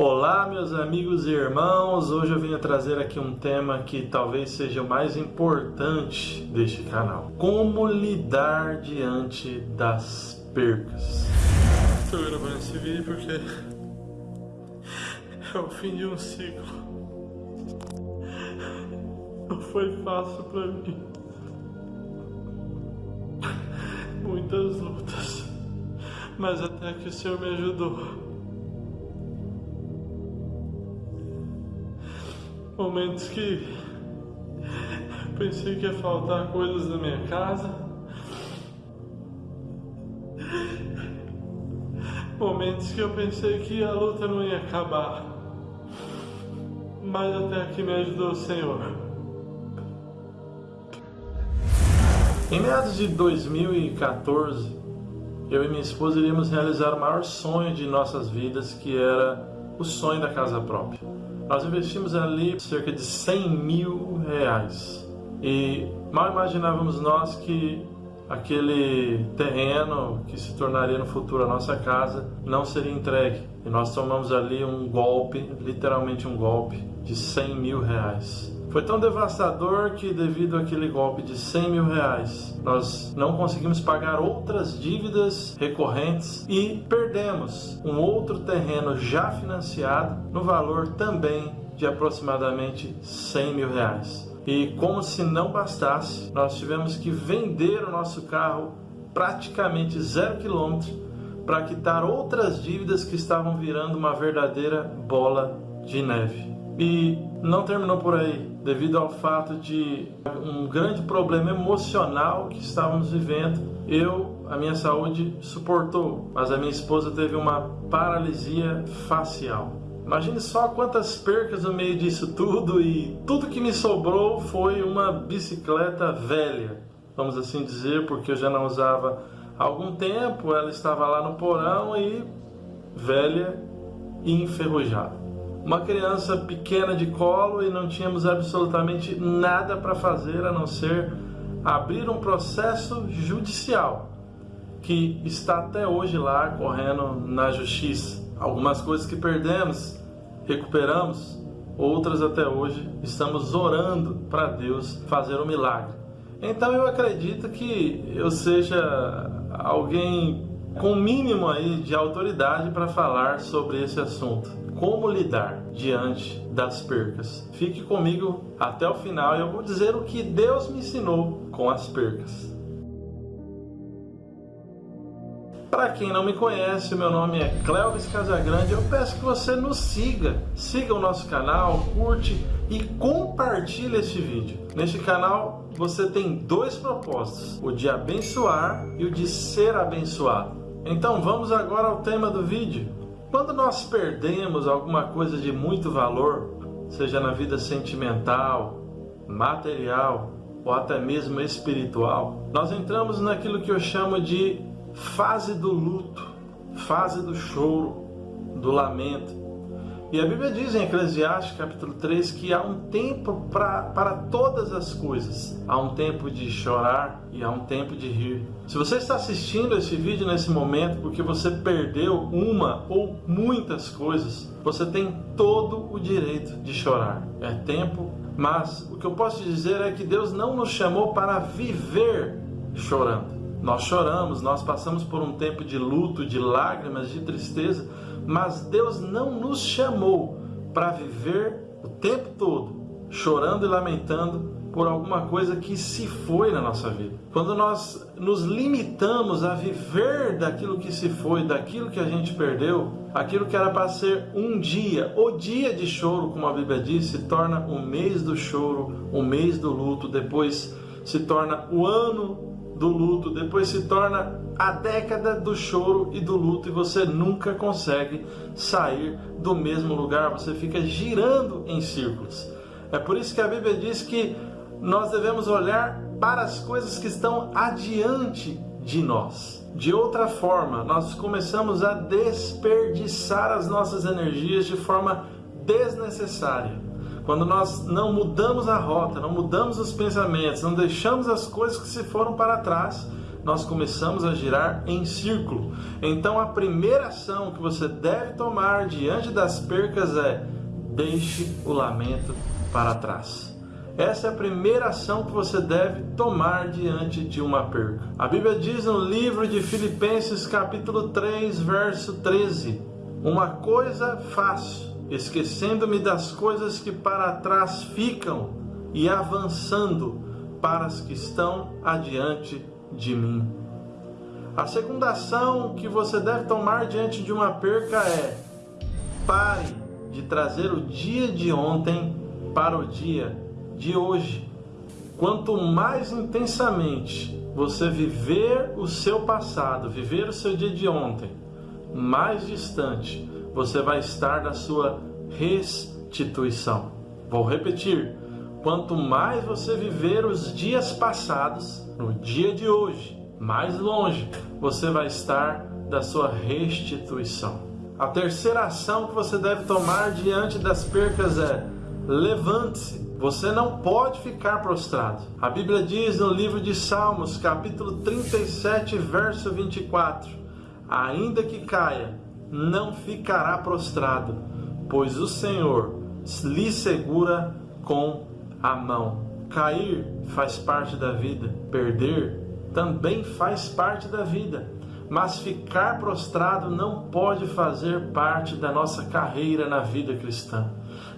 Olá, meus amigos e irmãos. Hoje eu venho trazer aqui um tema que talvez seja o mais importante deste canal: como lidar diante das percas. Estou gravando esse vídeo porque é o fim de um ciclo. Não foi fácil para mim. Muitas lutas, mas até que o Senhor me ajudou. Momentos que pensei que ia faltar coisas na minha casa. Momentos que eu pensei que a luta não ia acabar. Mas até aqui me ajudou o Senhor. Em meados de 2014, eu e minha esposa iríamos realizar o maior sonho de nossas vidas, que era o sonho da casa própria. Nós investimos ali cerca de 100 mil reais e mal imaginávamos nós que aquele terreno que se tornaria no futuro a nossa casa não seria entregue. E nós tomamos ali um golpe, literalmente um golpe, de 100 mil reais. Foi tão devastador que, devido àquele golpe de 100 mil reais, nós não conseguimos pagar outras dívidas recorrentes e perdemos um outro terreno já financiado no valor também de aproximadamente 100 mil reais. E como se não bastasse, nós tivemos que vender o nosso carro praticamente zero quilômetro para quitar outras dívidas que estavam virando uma verdadeira bola de neve. E não terminou por aí, devido ao fato de um grande problema emocional que estávamos vivendo. Eu, a minha saúde suportou, mas a minha esposa teve uma paralisia facial. Imagine só quantas percas no meio disso tudo e tudo que me sobrou foi uma bicicleta velha, vamos assim dizer, porque eu já não usava há algum tempo, ela estava lá no porão e velha e enferrujada uma criança pequena de colo e não tínhamos absolutamente nada para fazer a não ser abrir um processo judicial que está até hoje lá correndo na justiça. Algumas coisas que perdemos, recuperamos, outras até hoje estamos orando para Deus fazer um milagre. Então eu acredito que eu seja alguém com mínimo aí de autoridade para falar sobre esse assunto como lidar diante das percas. Fique comigo até o final e eu vou dizer o que Deus me ensinou com as percas. Para quem não me conhece, meu nome é Clevis Casagrande. Eu peço que você nos siga, siga o nosso canal, curte e compartilhe este vídeo. Neste canal você tem dois propósitos: o de abençoar e o de ser abençoado. Então vamos agora ao tema do vídeo. Quando nós perdemos alguma coisa de muito valor, seja na vida sentimental, material ou até mesmo espiritual, nós entramos naquilo que eu chamo de fase do luto, fase do choro, do lamento. E a Bíblia diz em Eclesiastes capítulo 3 que há um tempo pra, para todas as coisas. Há um tempo de chorar e há um tempo de rir. Se você está assistindo esse vídeo nesse momento porque você perdeu uma ou muitas coisas, você tem todo o direito de chorar. É tempo, mas o que eu posso dizer é que Deus não nos chamou para viver chorando. Nós choramos, nós passamos por um tempo de luto, de lágrimas, de tristeza, mas Deus não nos chamou para viver o tempo todo chorando e lamentando por alguma coisa que se foi na nossa vida. Quando nós nos limitamos a viver daquilo que se foi, daquilo que a gente perdeu, aquilo que era para ser um dia, o dia de choro, como a Bíblia diz, se torna o mês do choro, o mês do luto, depois se torna o ano do luto, depois se torna a década do choro e do luto e você nunca consegue sair do mesmo lugar, você fica girando em círculos. É por isso que a Bíblia diz que nós devemos olhar para as coisas que estão adiante de nós. De outra forma, nós começamos a desperdiçar as nossas energias de forma desnecessária. Quando nós não mudamos a rota, não mudamos os pensamentos, não deixamos as coisas que se foram para trás, nós começamos a girar em círculo. Então a primeira ação que você deve tomar diante das percas é deixe o lamento para trás. Essa é a primeira ação que você deve tomar diante de uma perca. A Bíblia diz no livro de Filipenses, capítulo 3, verso 13: Uma coisa faço, esquecendo-me das coisas que para trás ficam e avançando para as que estão adiante de mim. A segunda ação que você deve tomar diante de uma perca é: pare de trazer o dia de ontem para o dia de hoje. Quanto mais intensamente você viver o seu passado, viver o seu dia de ontem, mais distante você vai estar da sua restituição. Vou repetir: quanto mais você viver os dias passados, no dia de hoje, mais longe você vai estar da sua restituição. A terceira ação que você deve tomar diante das percas é levante-se você não pode ficar prostrado. A Bíblia diz no livro de Salmos, capítulo 37, verso 24: Ainda que caia, não ficará prostrado, pois o Senhor lhe segura com a mão. Cair faz parte da vida, perder também faz parte da vida mas ficar prostrado não pode fazer parte da nossa carreira na vida cristã.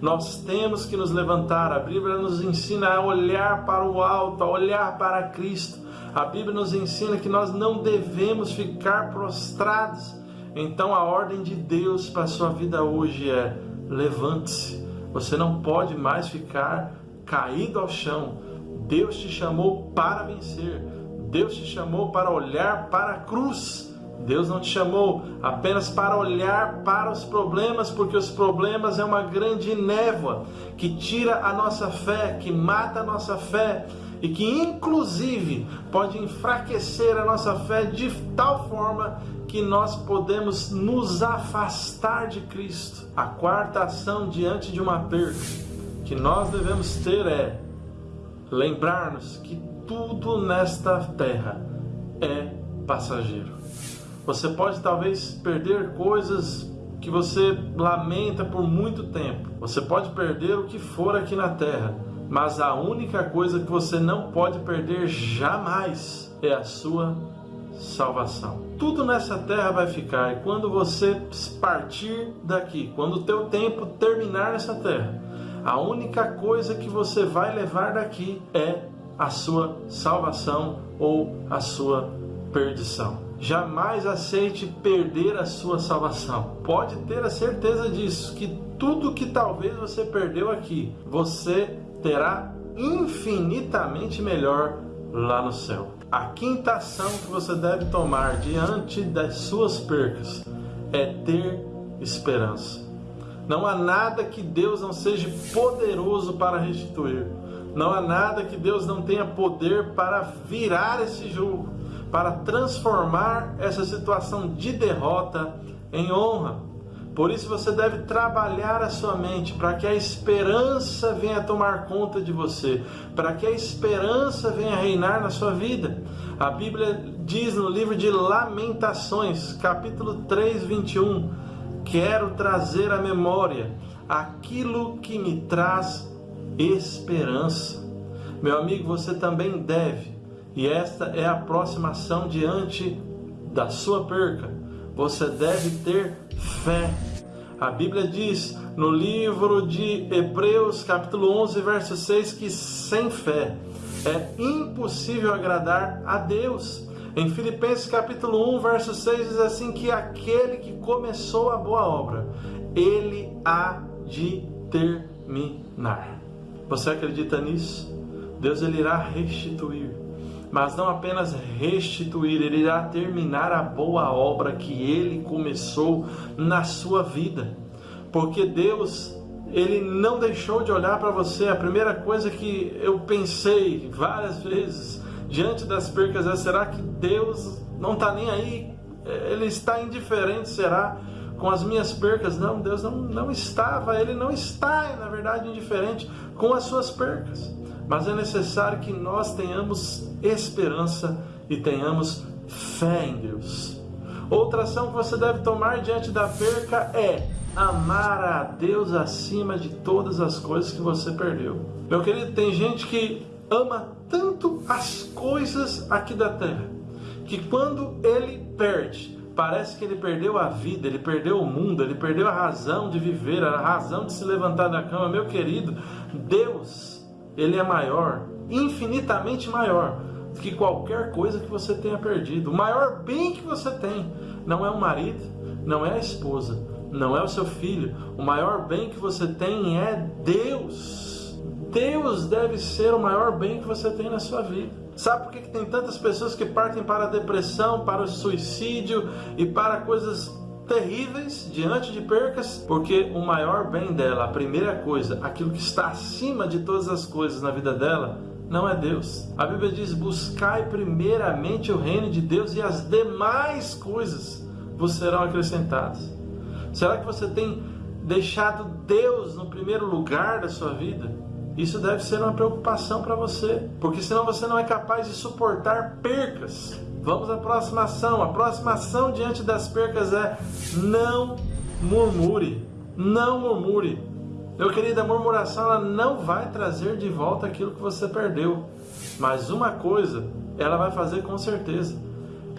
Nós temos que nos levantar. A Bíblia nos ensina a olhar para o alto, a olhar para Cristo. A Bíblia nos ensina que nós não devemos ficar prostrados. Então a ordem de Deus para a sua vida hoje é: levante-se. Você não pode mais ficar caído ao chão. Deus te chamou para vencer. Deus te chamou para olhar para a cruz. Deus não te chamou apenas para olhar para os problemas, porque os problemas é uma grande névoa que tira a nossa fé, que mata a nossa fé e que inclusive pode enfraquecer a nossa fé de tal forma que nós podemos nos afastar de Cristo. A quarta ação diante de uma perda que nós devemos ter é lembrar-nos que tudo nesta terra é passageiro. Você pode talvez perder coisas que você lamenta por muito tempo. Você pode perder o que for aqui na terra, mas a única coisa que você não pode perder jamais é a sua salvação. Tudo nessa terra vai ficar e quando você partir daqui, quando o teu tempo terminar nessa terra, a única coisa que você vai levar daqui é a sua salvação ou a sua perdição. Jamais aceite perder a sua salvação. Pode ter a certeza disso, que tudo que talvez você perdeu aqui, você terá infinitamente melhor lá no céu. A quinta ação que você deve tomar diante das suas percas é ter esperança. Não há nada que Deus não seja poderoso para restituir. Não há nada que Deus não tenha poder para virar esse jogo para transformar essa situação de derrota em honra. Por isso você deve trabalhar a sua mente para que a esperança venha tomar conta de você, para que a esperança venha reinar na sua vida. A Bíblia diz no livro de Lamentações, capítulo 3, 21, quero trazer à memória aquilo que me traz esperança. Meu amigo, você também deve e esta é a próxima ação diante da sua perca. Você deve ter fé. A Bíblia diz no livro de Hebreus, capítulo 11, verso 6, que sem fé é impossível agradar a Deus. Em Filipenses capítulo 1, verso 6 diz assim que aquele que começou a boa obra, ele há de terminar. Você acredita nisso? Deus ele irá restituir mas não apenas restituir, ele irá terminar a boa obra que ele começou na sua vida. Porque Deus, ele não deixou de olhar para você. A primeira coisa que eu pensei várias vezes diante das percas é: será que Deus não está nem aí? Ele está indiferente, será? Com as minhas percas? Não, Deus não, não estava, ele não está, na verdade, indiferente com as suas percas mas é necessário que nós tenhamos esperança e tenhamos fé em Deus. Outra ação que você deve tomar diante da perca é amar a Deus acima de todas as coisas que você perdeu. Meu querido, tem gente que ama tanto as coisas aqui da terra que quando ele perde, parece que ele perdeu a vida, ele perdeu o mundo, ele perdeu a razão de viver, a razão de se levantar da cama. Meu querido, Deus, ele é maior, infinitamente maior do que qualquer coisa que você tenha perdido. O maior bem que você tem não é o marido, não é a esposa, não é o seu filho. O maior bem que você tem é Deus. Deus deve ser o maior bem que você tem na sua vida. Sabe por que, tem tantas pessoas que partem para a depressão, para o suicídio e para coisas terríveis diante de percas? Porque o maior bem dela, a primeira coisa, aquilo que está acima de todas as coisas na vida dela, não é Deus. A Bíblia diz: buscai primeiramente o reino de Deus e as demais coisas vos serão acrescentadas. Será que você tem deixado Deus no primeiro lugar da sua vida? Isso deve ser uma preocupação para você, porque senão você não é capaz de suportar percas. Vamos à próxima ação. A próxima ação diante das percas é não murmure. Não murmure. Meu querido, a murmuração ela não vai trazer de volta aquilo que você perdeu. Mas uma coisa ela vai fazer com certeza.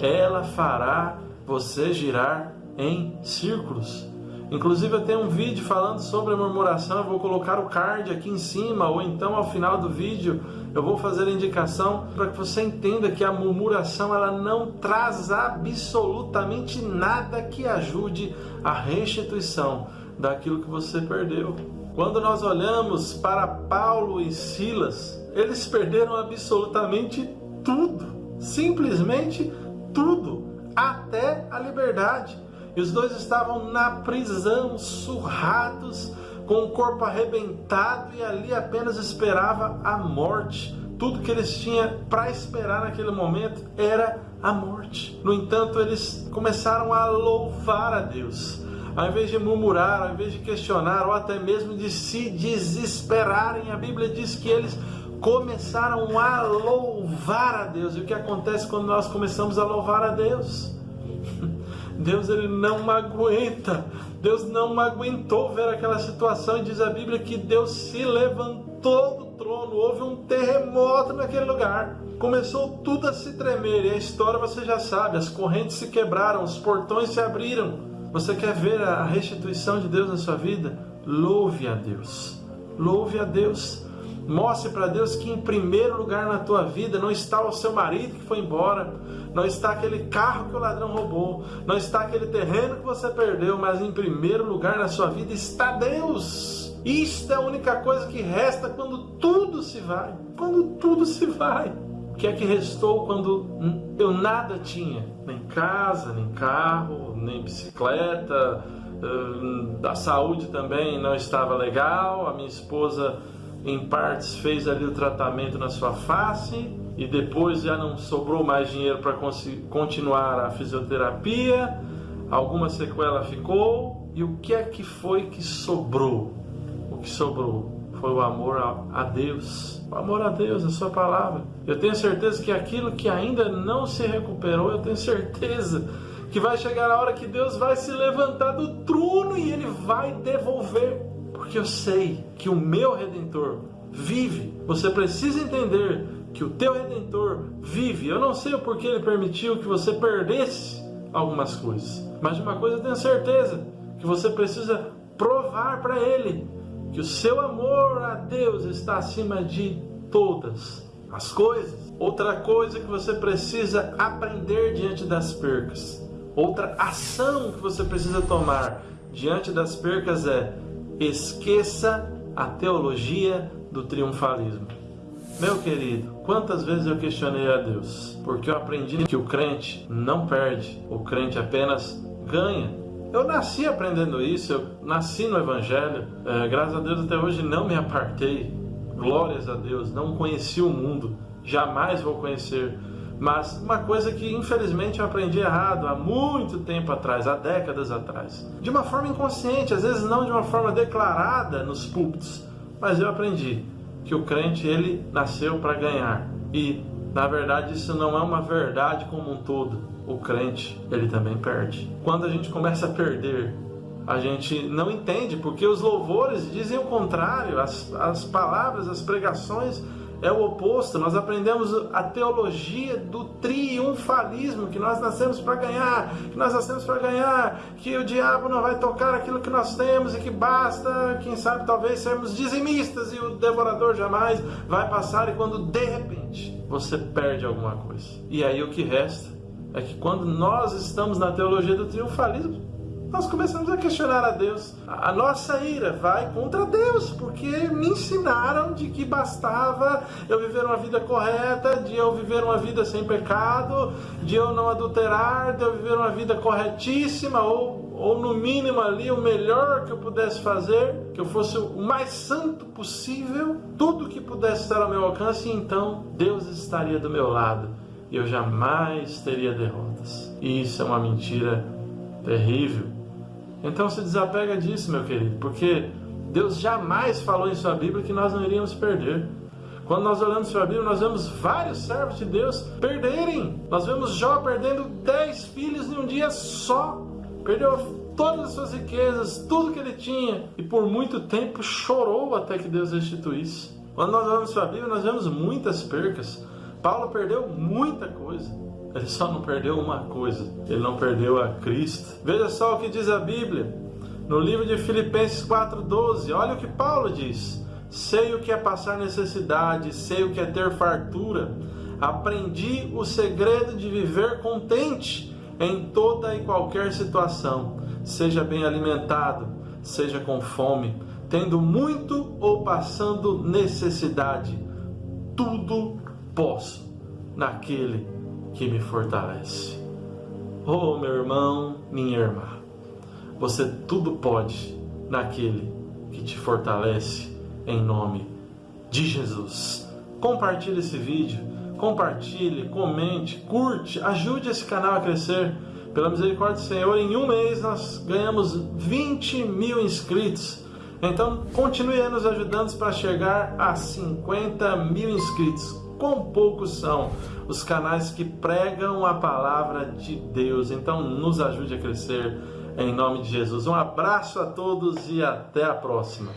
Ela fará você girar em círculos. Inclusive eu tenho um vídeo falando sobre a murmuração, eu vou colocar o card aqui em cima ou então ao final do vídeo eu vou fazer a indicação para que você entenda que a murmuração ela não traz absolutamente nada que ajude a restituição daquilo que você perdeu. Quando nós olhamos para Paulo e Silas, eles perderam absolutamente tudo, simplesmente tudo, até a liberdade. E os dois estavam na prisão, surrados, com o corpo arrebentado e ali apenas esperava a morte. Tudo que eles tinham para esperar naquele momento era a morte. No entanto, eles começaram a louvar a Deus. Ao invés de murmurar, ao invés de questionar ou até mesmo de se desesperarem, a Bíblia diz que eles começaram a louvar a Deus. E o que acontece quando nós começamos a louvar a Deus? Deus ele não aguenta. Deus não aguentou ver aquela situação e diz a Bíblia que Deus se levantou do trono, houve um terremoto naquele lugar. Começou tudo a se tremer e a história você já sabe, as correntes se quebraram, os portões se abriram. Você quer ver a restituição de Deus na sua vida? Louve a Deus. Louve a Deus. Mostre para Deus que em primeiro lugar na tua vida não está o seu marido que foi embora, não está aquele carro que o ladrão roubou, não está aquele terreno que você perdeu, mas em primeiro lugar na sua vida está Deus. Isto é a única coisa que resta quando tudo se vai. Quando tudo se vai. O que é que restou quando eu nada tinha? Nem casa, nem carro, nem bicicleta, hum, a saúde também não estava legal, a minha esposa em partes fez ali o tratamento na sua face e depois já não sobrou mais dinheiro para continuar a fisioterapia, alguma sequela ficou e o que é que foi que sobrou? O que sobrou foi o amor a, Deus, o amor a Deus, a sua palavra. Eu tenho certeza que aquilo que ainda não se recuperou, eu tenho certeza que vai chegar a hora que Deus vai se levantar do trono e ele vai devolver porque eu sei que o meu redentor vive. Você precisa entender que o teu redentor vive. Eu não sei o porquê ele permitiu que você perdesse algumas coisas, mas de uma coisa eu tenho certeza, que você precisa provar para ele que o seu amor a Deus está acima de todas as coisas. Outra coisa que você precisa aprender diante das percas, outra ação que você precisa tomar diante das percas é Esqueça a teologia do triunfalismo. Meu querido, quantas vezes eu questionei a Deus? Porque eu aprendi que o crente não perde, o crente apenas ganha. Eu nasci aprendendo isso, eu nasci no Evangelho, é, graças a Deus até hoje não me apartei, glórias a Deus, não conheci o mundo, jamais vou conhecer mas uma coisa que infelizmente eu aprendi errado há muito tempo atrás, há décadas atrás. De uma forma inconsciente, às vezes não de uma forma declarada nos púlpitos, mas eu aprendi que o crente ele nasceu para ganhar. E Na verdade, isso não é uma verdade como um todo. O crente, ele também perde. Quando a gente começa a perder, a gente não entende, porque os louvores dizem o contrário, as, as palavras, as pregações é o oposto. Nós aprendemos a teologia do triunfalismo, que nós nascemos para ganhar, que nós nascemos para ganhar, que o diabo não vai tocar aquilo que nós temos e que basta, quem sabe, talvez sermos dizimistas e o devorador jamais vai passar. E quando de repente você perde alguma coisa, e aí o que resta é que quando nós estamos na teologia do triunfalismo, nós começamos a questionar a Deus. A nossa ira vai contra Deus, porque me ensinaram de que bastava eu viver uma vida correta, de eu viver uma vida sem pecado, de eu não adulterar, de eu viver uma vida corretíssima, ou, ou no mínimo ali o melhor que eu pudesse fazer, que eu fosse o mais santo possível, tudo que pudesse estar ao meu alcance, e então Deus estaria do meu lado e eu jamais teria derrotas. E isso é uma mentira terrível então se desapega disso, meu querido, porque Deus jamais falou em sua Bíblia que nós não iríamos perder. Quando nós olhamos para a Bíblia, nós vemos vários servos de Deus perderem. Nós vemos Jó perdendo dez filhos em um dia só. Perdeu todas as suas riquezas, tudo que ele tinha, e por muito tempo chorou até que Deus restituísse. Quando nós olhamos para a Bíblia, nós vemos muitas percas. Paulo perdeu muita coisa. Ele só não perdeu uma coisa: ele não perdeu a Cristo. Veja só o que diz a Bíblia no livro de Filipenses 4,12. Olha o que Paulo diz: Sei o que é passar necessidade, sei o que é ter fartura. Aprendi o segredo de viver contente em toda e qualquer situação, seja bem alimentado, seja com fome, tendo muito ou passando necessidade. Tudo posso naquele que me fortalece. Oh, meu irmão, minha irmã, você tudo pode naquele que te fortalece em nome de Jesus. Compartilhe esse vídeo, compartilhe, comente, curte, ajude esse canal a crescer. Pela misericórdia do Senhor, em um mês nós ganhamos 20 mil inscritos. Então continue nos ajudando para chegar a 50 mil inscritos. Quão poucos são os canais que pregam a palavra de Deus. Então, nos ajude a crescer em nome de Jesus. Um abraço a todos e até a próxima.